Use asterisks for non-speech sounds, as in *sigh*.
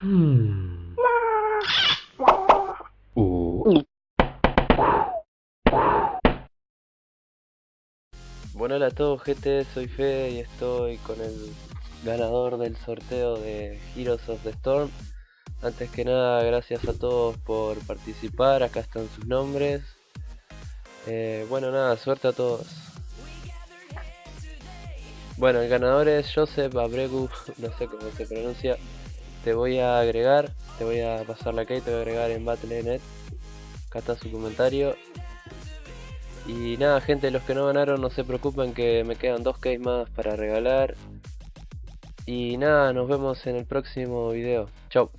Bueno, hola a todos gente, soy Fede y estoy con el ganador del sorteo de Heroes of the Storm. Antes que nada, gracias a todos por participar, acá están sus nombres. Eh, bueno, nada, suerte a todos. Bueno, el ganador es Joseph Abregu, *laughs* no sé cómo se pronuncia te voy a agregar, te voy a pasar la key, te voy a agregar en Battle.net. Acá está su comentario. Y nada, gente, los que no ganaron, no se preocupen que me quedan dos keys más para regalar. Y nada, nos vemos en el próximo video. Chau.